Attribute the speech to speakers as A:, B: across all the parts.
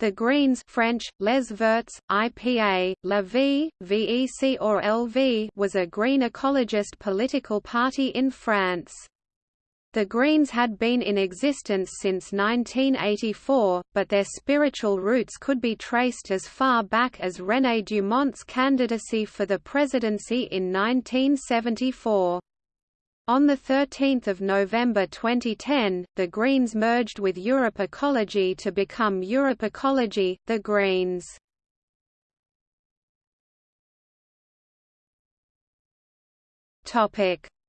A: The Greens French, Les Verts, IPA, La Vie, VEC or LV was a green ecologist political party in France. The Greens had been in existence since 1984, but their spiritual roots could be traced as far back as René Dumont's candidacy for the presidency in 1974. On 13 November 2010, the Greens merged with Europe Ecology to become Europe Ecology, the Greens.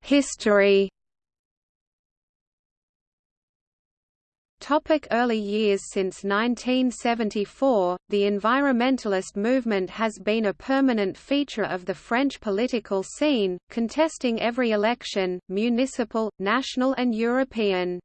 A: History Topic early years Since 1974, the environmentalist movement has been a permanent feature of the French political scene, contesting every election, municipal, national and European.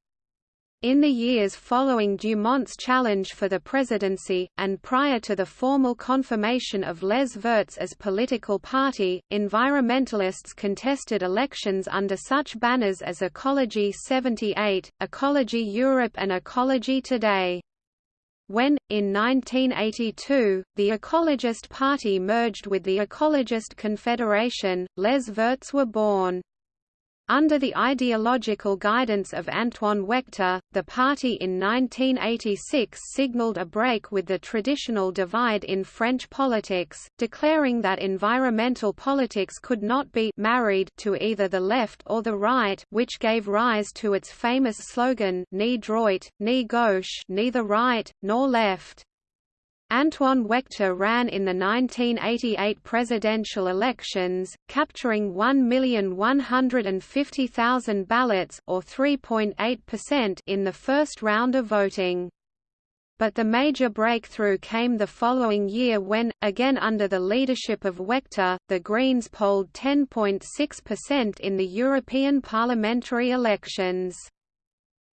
A: In the years following Dumont's challenge for the presidency, and prior to the formal confirmation of Les Verts as political party, environmentalists contested elections under such banners as Ecology 78, Ecology Europe and Ecology Today. When, in 1982, the Ecologist Party merged with the Ecologist Confederation, Les Verts were born. Under the ideological guidance of Antoine Waechter, the party in 1986 signalled a break with the traditional divide in French politics, declaring that environmental politics could not be married to either the left or the right which gave rise to its famous slogan ni droit, ni gauche neither right, nor left. Antoine Waechter ran in the 1988 presidential elections, capturing 1,150,000 ballots or 3.8% in the first round of voting. But the major breakthrough came the following year when, again under the leadership of Waechter, the Greens polled 10.6% in the European parliamentary elections.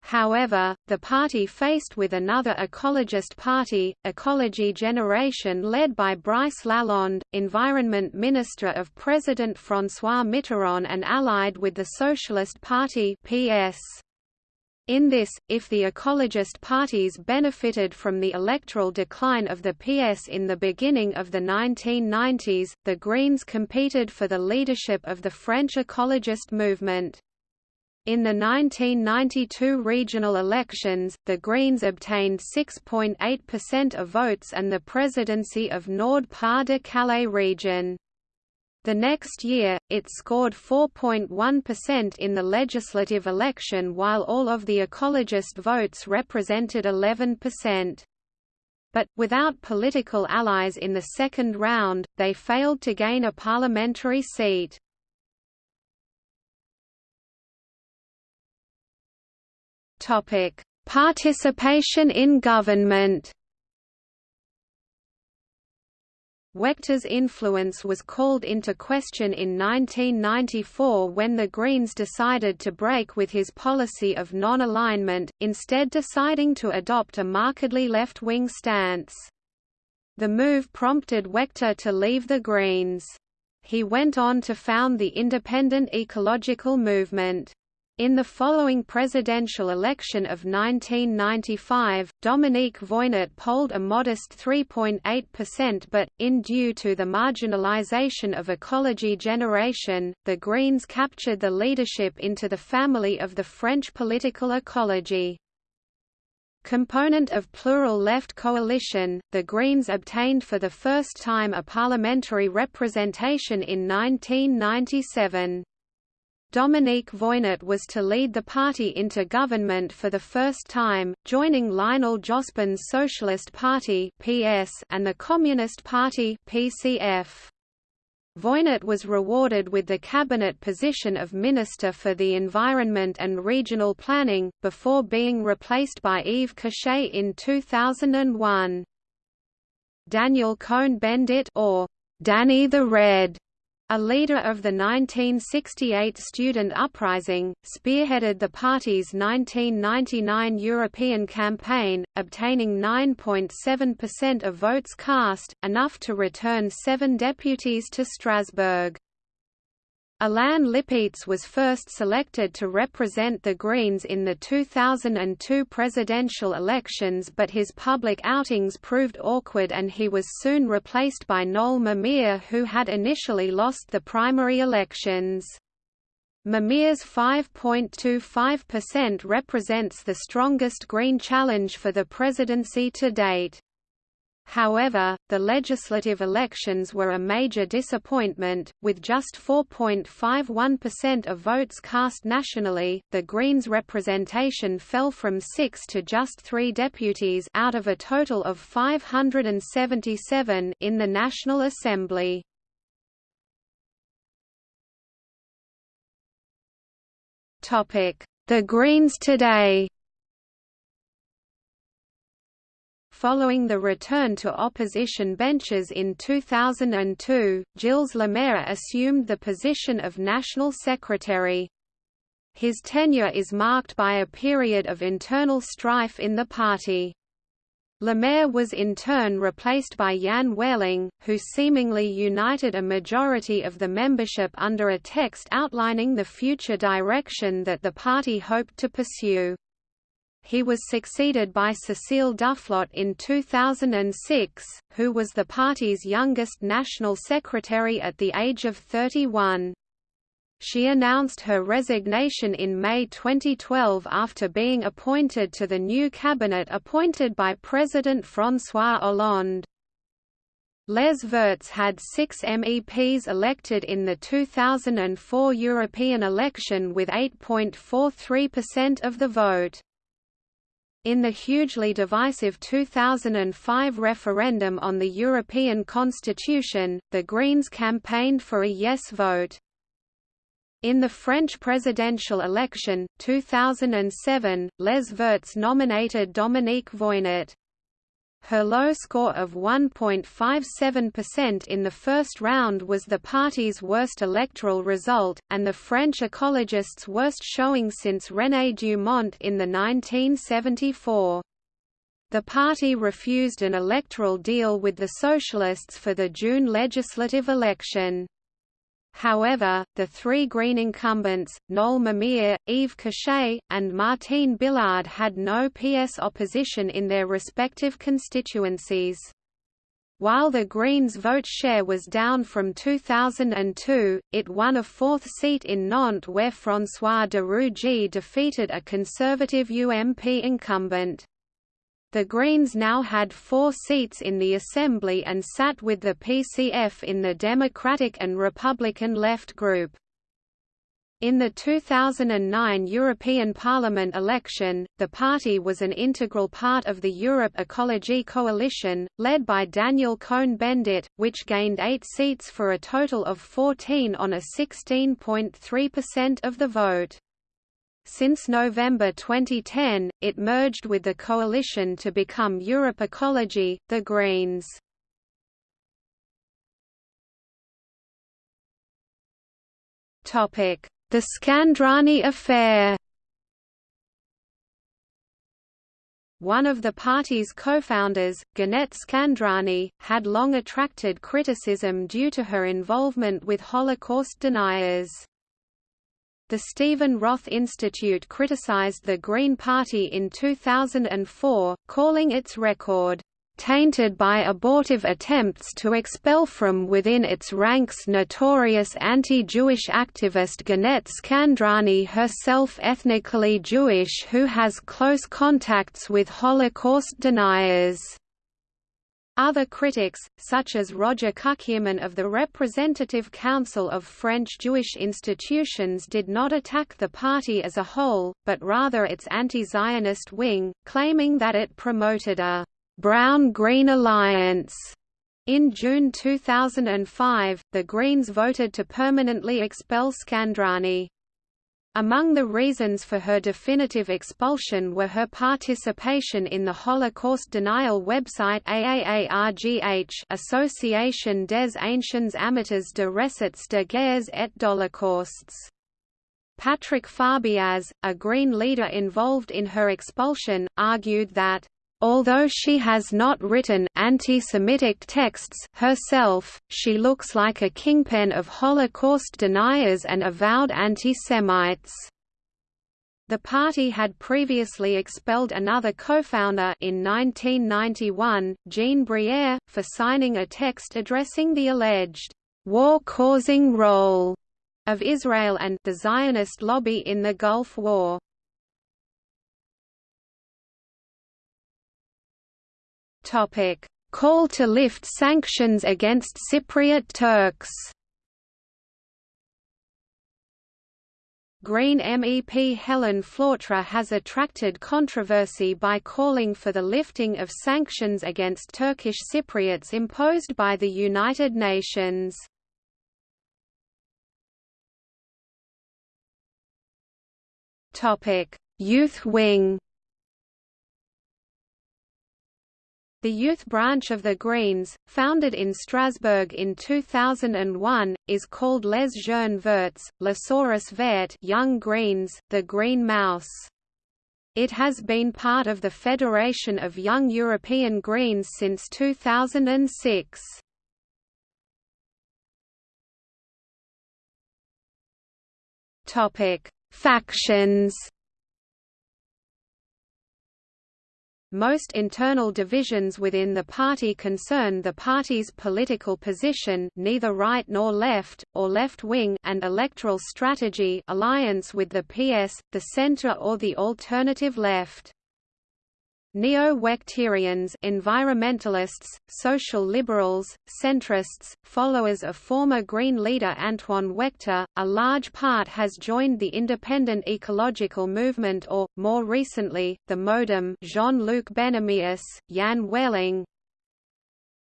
A: However, the party faced with another ecologist party, Ecology Generation led by Brice Lalonde, Environment Minister of President François Mitterrand and allied with the Socialist Party PS. In this, if the ecologist parties benefited from the electoral decline of the PS in the beginning of the 1990s, the Greens competed for the leadership of the French ecologist movement. In the 1992 regional elections, the Greens obtained 6.8% of votes and the presidency of Nord-Pas-de-Calais region. The next year, it scored 4.1% in the legislative election while all of the ecologist votes represented 11%. But, without political allies in the second round, they failed to gain a parliamentary seat. Topic: Participation in government. Waechter's influence was called into question in 1994 when the Greens decided to break with his policy of non-alignment, instead deciding to adopt a markedly left-wing stance. The move prompted Waechter to leave the Greens. He went on to found the Independent Ecological Movement. In the following presidential election of 1995, Dominique Voynet polled a modest 3.8% but, in due to the marginalization of Ecology Generation, the Greens captured the leadership into the family of the French political ecology. Component of plural left coalition, the Greens obtained for the first time a parliamentary representation in 1997. Dominique Voynet was to lead the party into government for the first time, joining Lionel Jospin's Socialist Party (PS) and the Communist Party (PCF). Voynet was rewarded with the cabinet position of Minister for the Environment and Regional Planning, before being replaced by Yves Cochet in 2001. Daniel Cohn-Bendit or Danny the Red a leader of the 1968 student uprising, spearheaded the party's 1999 European campaign, obtaining 9.7% of votes cast, enough to return seven deputies to Strasbourg. Alain Lipietz was first selected to represent the Greens in the 2002 presidential elections but his public outings proved awkward and he was soon replaced by Noel Mamere who had initially lost the primary elections. Mamere's 5.25% represents the strongest Green challenge for the presidency to date. However, the legislative elections were a major disappointment, with just 4.51% of votes cast nationally. The Greens' representation fell from six to just three deputies out of a total of 577 in the National Assembly. The Greens today Following the return to opposition benches in 2002, Gilles Lemaire assumed the position of National Secretary. His tenure is marked by a period of internal strife in the party. Lemaire was in turn replaced by Jan Wehrling, who seemingly united a majority of the membership under a text outlining the future direction that the party hoped to pursue. He was succeeded by Cécile Duflot in 2006, who was the party's youngest national secretary at the age of 31. She announced her resignation in May 2012 after being appointed to the new cabinet appointed by President François Hollande. Les Verts had six MEPs elected in the 2004 European election with 8.43% of the vote. In the hugely divisive 2005 referendum on the European Constitution, the Greens campaigned for a yes vote. In the French presidential election, 2007, Les Verts nominated Dominique Voynet. Her low score of 1.57% in the first round was the party's worst electoral result, and the French ecologists' worst showing since René Dumont in the 1974. The party refused an electoral deal with the Socialists for the June legislative election. However, the three Green incumbents, Noel Mamere, Yves Cochet, and Martine Billard had no PS opposition in their respective constituencies. While the Greens' vote share was down from 2002, it won a fourth seat in Nantes where François de Rugy defeated a conservative UMP incumbent. The Greens now had four seats in the Assembly and sat with the PCF in the Democratic and Republican left group. In the 2009 European Parliament election, the party was an integral part of the Europe Ecology Coalition, led by Daniel Cohn-Bendit, which gained eight seats for a total of 14 on a 16.3% of the vote. Since November 2010, it merged with the coalition to become Europe Ecology, the Greens. Topic: The Skandrani affair One of the party's co-founders, Ginette Skandrani, had long attracted criticism due to her involvement with Holocaust deniers. The Stephen Roth Institute criticized the Green Party in 2004, calling its record tainted by abortive attempts to expel from within its ranks notorious anti-Jewish activist Ginette Skandrani herself ethnically Jewish who has close contacts with Holocaust deniers. Other critics, such as Roger Cukierman of the Representative Council of French Jewish Institutions did not attack the party as a whole, but rather its anti-Zionist wing, claiming that it promoted a «brown-green alliance». In June 2005, the Greens voted to permanently expel Skandrani. Among the reasons for her definitive expulsion were her participation in the Holocaust denial website AAARGH Association des Anciens Amateurs de Recettes de Guerres et d'Holocausts. Patrick Farbiaz, a Green leader involved in her expulsion, argued that Although she has not written anti-Semitic texts herself, she looks like a kingpin of Holocaust deniers and avowed anti-Semites. The party had previously expelled another co-founder in 1991, Jean Briere, for signing a text addressing the alleged war-causing role of Israel and the Zionist lobby in the Gulf War. Topic: Call to lift sanctions against Cypriot Turks. Green MEP Helen Flautre has attracted controversy by calling for the lifting of sanctions against Turkish Cypriots imposed by the United Nations. Youth wing The youth branch of the Greens, founded in Strasbourg in 2001, is called Les Jeunes Verts, La Souris Verte Young Greens, the Green Mouse. It has been part of the Federation of Young European Greens since 2006. Topic: Factions Most internal divisions within the party concern the party's political position neither right nor left, or left-wing and electoral strategy alliance with the PS, the centre or the alternative left. Neo-Waechterians environmentalists, social liberals, centrists, followers of former Green leader Antoine Waechter, a large part has joined the independent ecological movement or, more recently, the MoDem Jean-Luc Bennahmias, Jan Wehrling,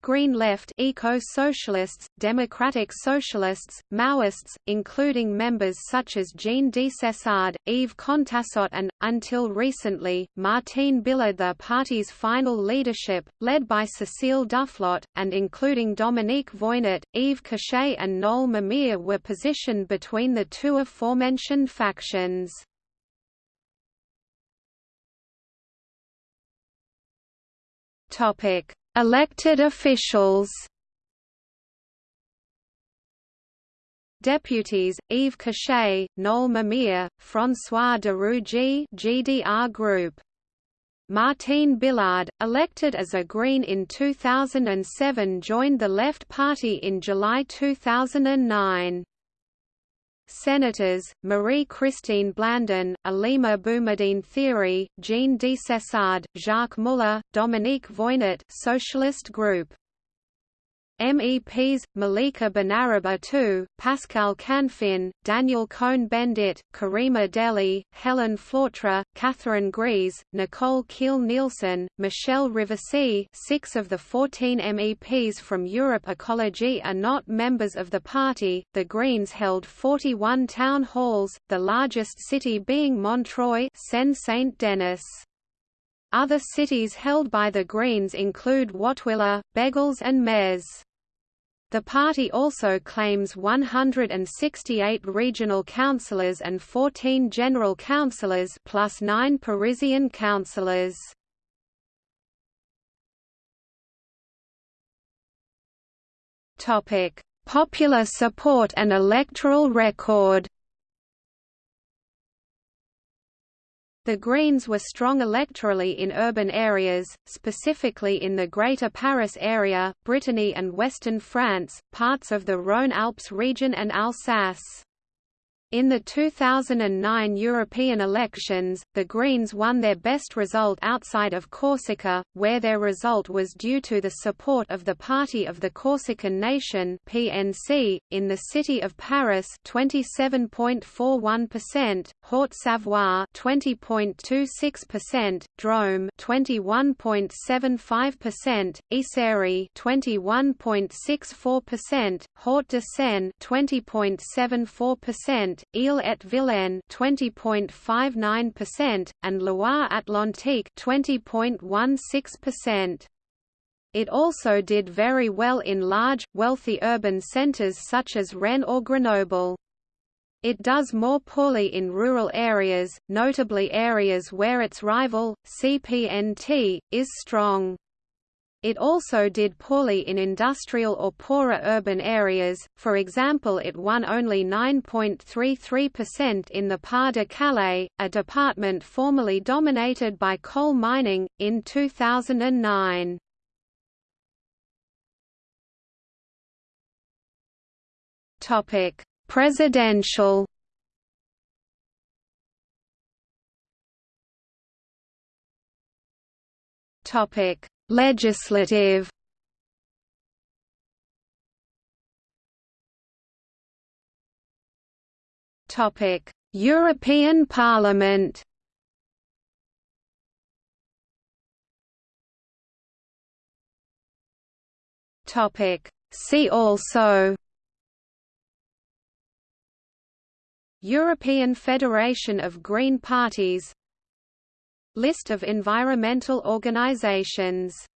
A: Green Left eco-socialists, democratic socialists, Maoists, including members such as Jean Desessard, Yves Contassot and, until recently, Martine Billard the party's final leadership, led by Cécile Duflot, and including Dominique Voynet, Yves Cochet and Noel Mamère were positioned between the two aforementioned factions. Topic Elected officials Deputies, Yves Cochet, Noel Mamère, François de Rugy GDR Group. Martine Billard, elected as a Green in 2007 joined the Left Party in July 2009. Senators, Marie-Christine Blandin, Alima Boumediene Thiry, Jean Desessard, Jacques Muller, Dominique Voynet Socialist Group MEPs, Malika Benaraba Pascal Canfin, Daniel Cohn-Bendit, Karima Delli, Helen Flautre, Catherine Gries, Nicole Kiil-Nielsen, Michelle Rivasi six of the 14 MEPs from Europe Ecology are not members of the party. The Greens held 41 town halls, the largest city being Montreuil Seine-Saint-Denis. Other cities held by the Greens include Wattwiller, Bègles and Metz. The party also claims 168 regional councillors and 14 general councillors plus 9 Parisian councillors. Topic: Popular support and electoral record. The Greens were strong electorally in urban areas, specifically in the Greater Paris area, Brittany and western France, parts of the Rhône-Alpes region and Alsace. In the 2009 European elections, the Greens won their best result outside of Corsica, where their result was due to the support of the Party of the Corsican Nation (PNC) in the city of Paris, 27.41%, Haute-Savoie, 20.26%, Drôme, 21.75%, Isère, 21.64%, Hauts-de-Seine, 20.74%, Ille-et-Vilaine 20.59%, and Loire-Atlantique 20.16%. It also did very well in large, wealthy urban centres such as Rennes or Grenoble. It does more poorly in rural areas, notably areas where its rival, CPNT, is strong. It also did poorly in industrial or poorer urban areas, for example it won only 9.33% in the Pas-de-Calais, a department formerly dominated by coal mining, in 2009. Topic: Presidential. Topic: Legislative. Topic: European Parliament. Topic: See also European Federation of Green Parties List of environmental organizations